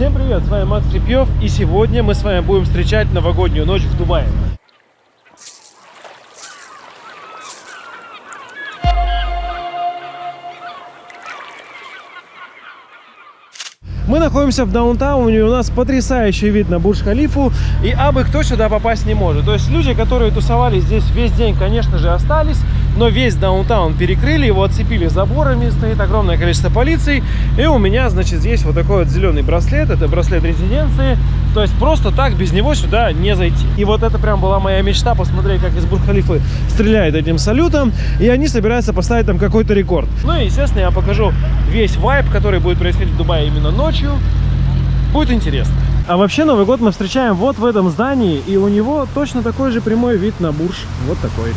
Всем привет, с вами Макс Репьев, и сегодня мы с вами будем встречать новогоднюю ночь в Дубае. Мы находимся в даунтауне, у нас потрясающий вид на Бурдж-Халифу, и абы кто сюда попасть не может. То есть люди, которые тусовались здесь весь день, конечно же, остались, но весь даунтаун перекрыли, его отцепили заборами, стоит огромное количество полиции, и у меня, значит, здесь вот такой вот зеленый браслет, это браслет резиденции, то есть просто так без него сюда не зайти. И вот это прям была моя мечта, посмотреть, как из Бурдж-Халифы стреляет этим салютом, и они собираются поставить там какой-то рекорд. Ну и, естественно, я покажу весь вайб, который будет происходить в Дубае именно ночью. Будет интересно. А вообще Новый год мы встречаем вот в этом здании, и у него точно такой же прямой вид на Бурж. Вот такой.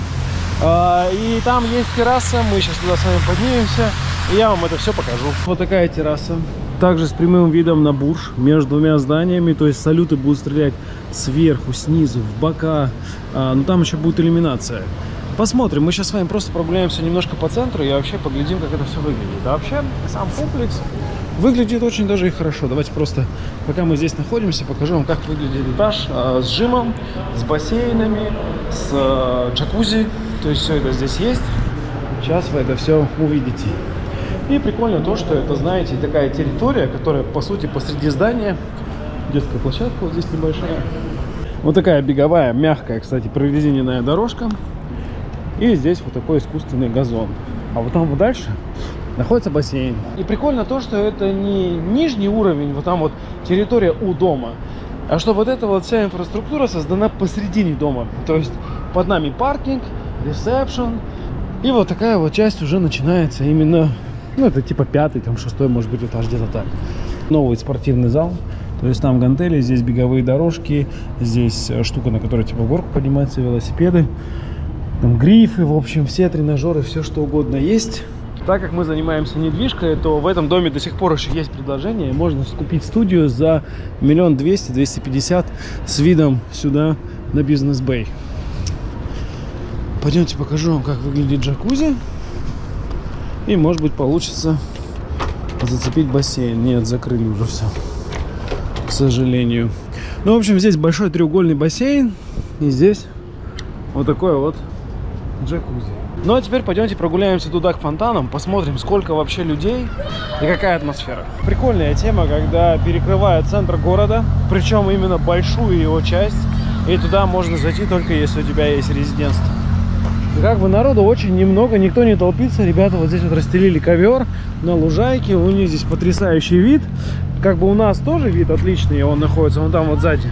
А, и там есть терраса, мы сейчас туда с вами поднимемся, и я вам это все покажу. Вот такая терраса. Также с прямым видом на Бурж между двумя зданиями, то есть салюты будут стрелять сверху, снизу, в бока, а, но там еще будет иллюминация. Посмотрим, мы сейчас с вами просто прогуляемся немножко по центру и вообще поглядим, как это все выглядит. А вообще, сам комплекс Выглядит очень даже и хорошо. Давайте просто, пока мы здесь находимся, покажу вам, как выглядит этаж э, с жимом, с бассейнами, с э, джакузи. То есть все это здесь есть. Сейчас вы это все увидите. И прикольно то, что это, знаете, такая территория, которая, по сути, посреди здания. Детская площадка вот здесь небольшая. Вот такая беговая, мягкая, кстати, прорезиненная дорожка. И здесь вот такой искусственный газон. А вот там вот дальше находится бассейн. И прикольно то, что это не нижний уровень, вот там вот территория у дома, а что вот эта вот вся инфраструктура создана посредине дома. То есть под нами паркинг, ресепшн, и вот такая вот часть уже начинается именно, ну это типа пятый, там шестой, может быть, этаж где-то так. Новый спортивный зал. То есть там гантели, здесь беговые дорожки, здесь штука, на которой типа горку поднимаются, велосипеды, там грифы, в общем, все тренажеры, все что угодно есть. Так как мы занимаемся недвижкой, то в этом доме до сих пор еще есть предложение. Можно купить студию за миллион двести, двести пятьдесят с видом сюда на бизнес-бэй. Пойдемте покажу вам, как выглядит джакузи. И, может быть, получится зацепить бассейн. Нет, закрыли уже все. К сожалению. Ну, в общем, здесь большой треугольный бассейн. И здесь вот такой вот джакузи. Ну а теперь пойдемте прогуляемся туда к фонтанам, посмотрим, сколько вообще людей и какая атмосфера. Прикольная тема, когда перекрывают центр города, причем именно большую его часть, и туда можно зайти только если у тебя есть резидентство. Как бы народу очень немного, никто не толпится. Ребята вот здесь вот расстелили ковер на лужайке, у них здесь потрясающий вид. Как бы у нас тоже вид отличный, он находится вон там вот сзади.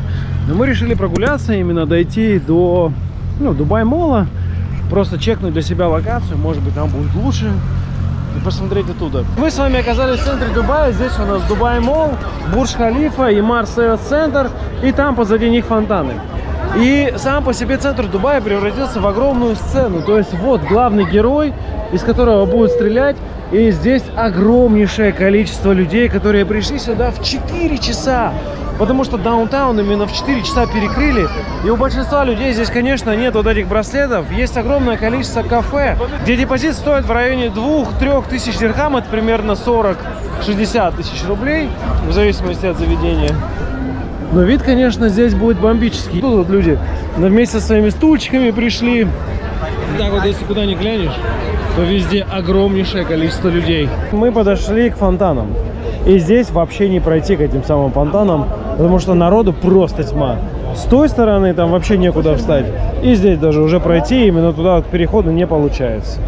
Но мы решили прогуляться, именно дойти до ну, Дубай-мола просто чекнуть для себя локацию, может быть там будет лучше и посмотреть оттуда. Мы с вами оказались в центре Дубая, здесь у нас Дубай Мол, Бурж-Халифа и Марсел центр, и там позади них фонтаны. И сам по себе центр Дубая превратился в огромную сцену, то есть вот главный герой, из которого будут стрелять, и здесь огромнейшее количество людей, которые пришли сюда в 4 часа потому что даунтаун именно в 4 часа перекрыли. И у большинства людей здесь, конечно, нет вот этих браслетов. Есть огромное количество кафе, где депозит стоит в районе 2-3 тысяч дирхам, это примерно 40-60 тысяч рублей, в зависимости от заведения. Но вид, конечно, здесь будет бомбический. Тут вот люди вместе со своими стульчиками пришли. Так вот, если куда ни глянешь, то везде огромнейшее количество людей. Мы подошли к фонтанам. И здесь вообще не пройти к этим самым фонтанам, потому что народу просто тьма. С той стороны там вообще некуда встать. И здесь даже уже пройти именно туда к переходу не получается.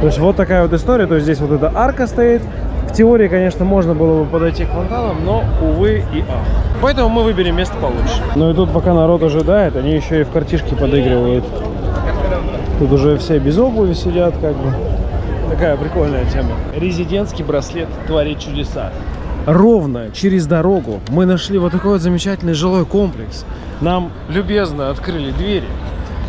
То есть вот такая вот история. То есть здесь вот эта арка стоит. В теории, конечно, можно было бы подойти к фонтанам, но, увы и ах. Поэтому мы выберем место получше. Ну и тут пока народ ожидает, они еще и в картишки подыгрывают. Тут уже все без обуви сидят, как бы. Такая прикольная тема. Резидентский браслет творит чудеса. Ровно через дорогу мы нашли вот такой вот замечательный жилой комплекс. Нам любезно открыли двери.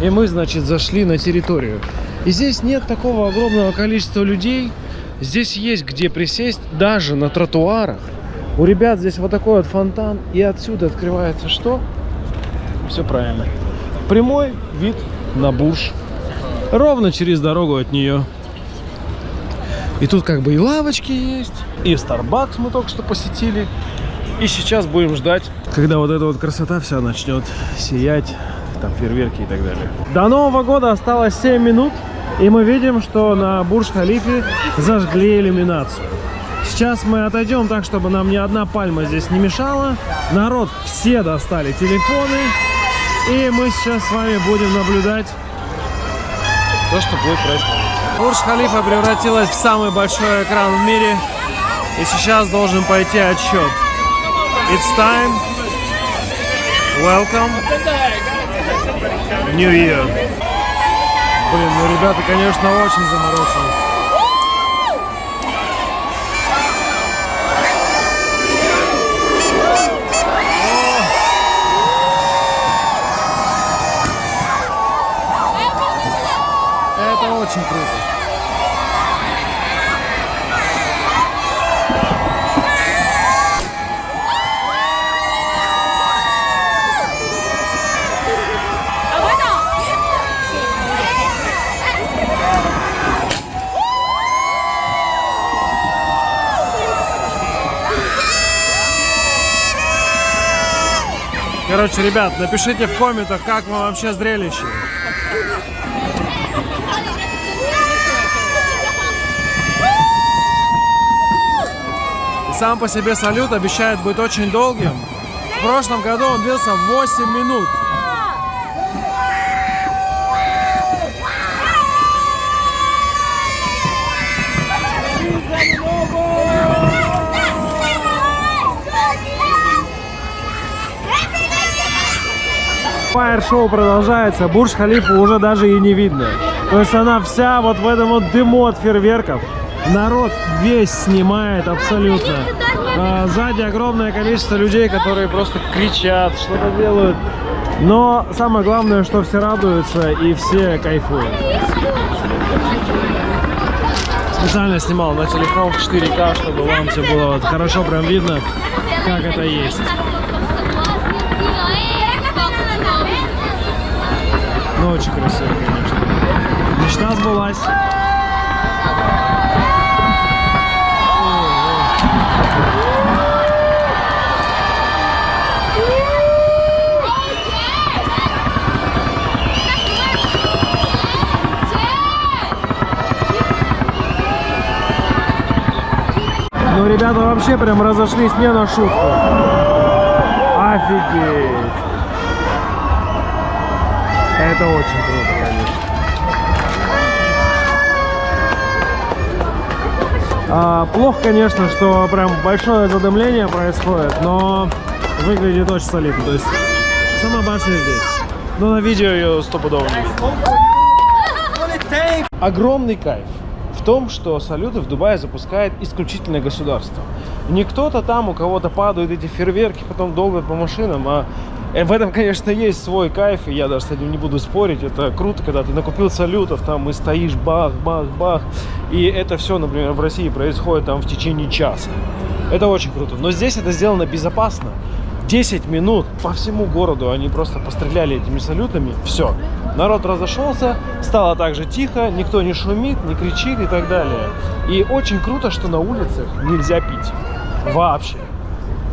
И мы, значит, зашли на территорию. И здесь нет такого огромного количества людей. Здесь есть где присесть даже на тротуарах. У ребят здесь вот такой вот фонтан. И отсюда открывается что? Все правильно. Прямой вид на Бурж. Ровно через дорогу от нее. И тут как бы и лавочки есть, и Starbucks мы только что посетили. И сейчас будем ждать, когда вот эта вот красота вся начнет сиять, там фейерверки и так далее. До Нового года осталось 7 минут, и мы видим, что на Бурж-Халифе зажгли иллюминацию. Сейчас мы отойдем так, чтобы нам ни одна пальма здесь не мешала. Народ все достали телефоны. И мы сейчас с вами будем наблюдать то, что будет происходить. Бурж-Халифа превратилась в самый большой экран в мире. И сейчас должен пойти отсчет. It's time. Welcome. New Year. Блин, ну ребята, конечно, очень заморочены. Короче, ребят, напишите в комментах, как вам вообще зрелище. Сам по себе салют обещает быть очень долгим. В прошлом году он длился 8 минут. Фаер-шоу продолжается, Бурж-Халифа уже даже и не видно. То есть она вся вот в этом вот дыму от фейерверков. Народ весь снимает абсолютно. А, сзади огромное количество людей, которые просто кричат, что-то делают. Но самое главное, что все радуются и все кайфуют. Специально снимал на телефон в 4К, чтобы вам все было вот хорошо прям видно, как это есть. Ну, очень красиво, конечно. Мечта сбылась. Ну, ребята вообще прям разошлись не на шутку. Офигеть. Это очень круто, конечно. А, плохо, конечно, что прям большое задымление происходит, но выглядит очень солидно. То есть сама башня здесь. Но на видео ее стопудово не. Огромный кайф в том, что салюты в Дубае запускает исключительно государство. Не кто-то там, у кого-то падают эти фейерверки, потом долбят по машинам, а в этом, конечно, есть свой кайф, и я даже с этим не буду спорить. Это круто, когда ты накупил салютов, там и стоишь, бах, бах, бах. И это все, например, в России происходит там в течение часа. Это очень круто. Но здесь это сделано безопасно. 10 минут по всему городу они просто постреляли этими салютами. Все. Народ разошелся, стало так же тихо, никто не шумит, не кричит и так далее. И очень круто, что на улицах нельзя пить. Вообще.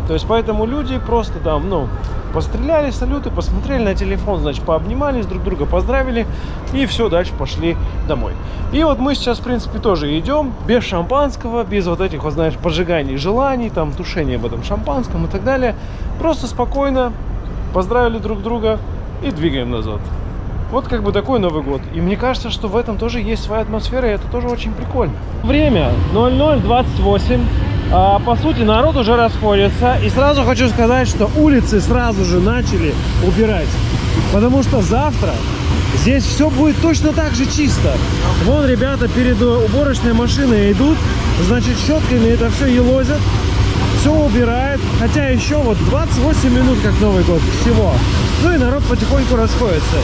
То есть поэтому люди просто там, ну, постреляли, салюты, посмотрели на телефон, значит, пообнимались друг друга, поздравили, и все, дальше пошли домой. И вот мы сейчас, в принципе, тоже идем без шампанского, без вот этих, вот, знаешь, поджиганий желаний, там, тушения в этом шампанском и так далее. Просто спокойно поздравили друг друга и двигаем назад. Вот как бы такой Новый год. И мне кажется, что в этом тоже есть своя атмосфера, и это тоже очень прикольно. Время 00.28. А, по сути, народ уже расходится. И сразу хочу сказать, что улицы сразу же начали убирать. Потому что завтра здесь все будет точно так же чисто. Вон ребята перед уборочной машиной идут, значит, щетками это все елозят. Все убирает. Хотя еще вот 28 минут, как Новый год, всего. Ну и народ потихоньку расходится.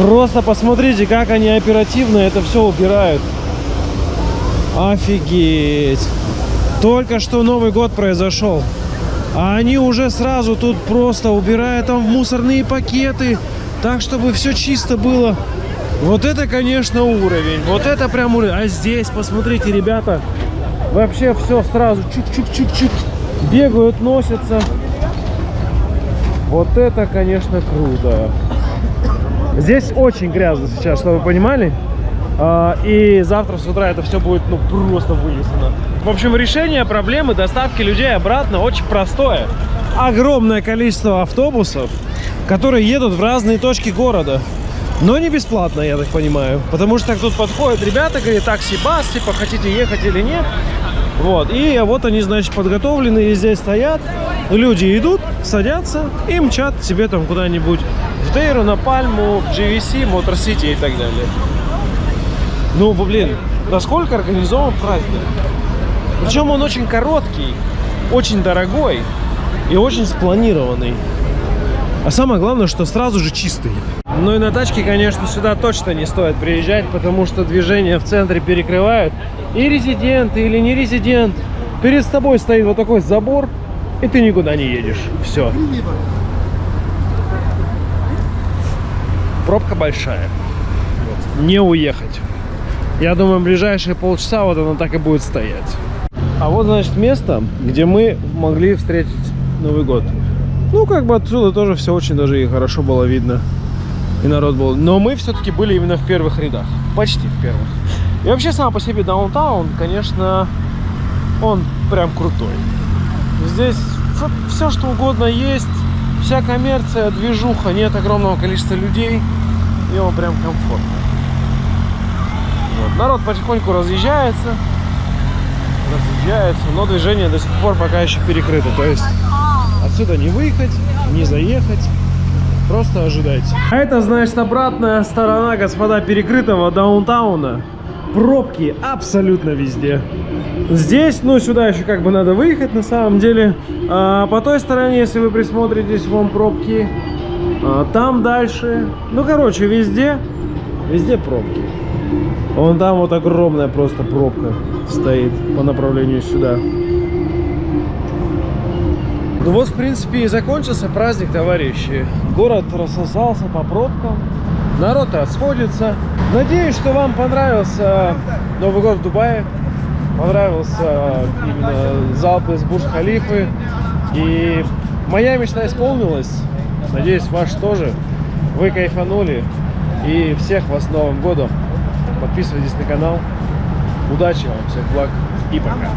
Просто посмотрите, как они оперативно это все убирают. Офигеть. Только что Новый год произошел. А они уже сразу тут просто убирают там в мусорные пакеты. Так, чтобы все чисто было. Вот это, конечно, уровень. Вот это прям уровень. А здесь, посмотрите, ребята, вообще все сразу чук-чук-чук-чук. Бегают, носятся. Вот это, конечно, круто. Здесь очень грязно сейчас, чтобы вы понимали. А, И завтра с утра это все будет ну просто вылезано. В общем, решение проблемы доставки людей обратно очень простое. Огромное количество автобусов, которые едут в разные точки города. Но не бесплатно, я так понимаю. Потому что так тут подходят ребята, говорят, такси-бас, типа, хотите ехать или нет. Вот, и вот они, значит, подготовленные здесь стоят. Люди идут, садятся и мчат себе там куда-нибудь в Дейру, на Пальму, в GVC, Мотор Сити и так далее. Ну, блин, насколько организован праздник. Причем он очень короткий, очень дорогой и очень спланированный. А самое главное, что сразу же чистый. Ну и на тачке, конечно, сюда точно не стоит приезжать, потому что движение в центре перекрывают. И резидент, или не резидент. Перед тобой стоит вот такой забор, и ты никуда не едешь. Все. Пробка большая. Не уехать. Я думаю, ближайшие полчаса вот она так и будет стоять. А вот, значит, место, где мы могли встретить Новый год. Ну, как бы отсюда тоже все очень даже и хорошо было видно. И народ был. Но мы все-таки были именно в первых рядах. Почти в первых. И вообще, сам по себе даунтаун, конечно, он прям крутой. Здесь все, что угодно есть. Вся коммерция, движуха, нет огромного количества людей. И он прям комфортно. Вот. Народ потихоньку разъезжается. Разъезжается, но движение до сих пор пока еще перекрыто. То есть отсюда не выехать, не заехать. Просто ожидайте. А это, значит, обратная сторона, господа, перекрытого даунтауна. Пробки абсолютно везде. Здесь, ну, сюда еще как бы надо выехать на самом деле. А по той стороне, если вы присмотритесь, вон пробки. А, там дальше. Ну, короче, везде, везде пробки. Вон там вот огромная просто пробка стоит по направлению сюда. Ну вот, в принципе, и закончился праздник, товарищи. Город рассосался по пробкам, народ расходится. Надеюсь, что вам понравился Новый год в Дубае. Понравился именно залп из Бурж-Халифы. И моя мечта исполнилась. Надеюсь, ваш тоже. Вы кайфанули. И всех вас с Новым годом. Подписывайтесь на канал. Удачи вам, всех благ и пока.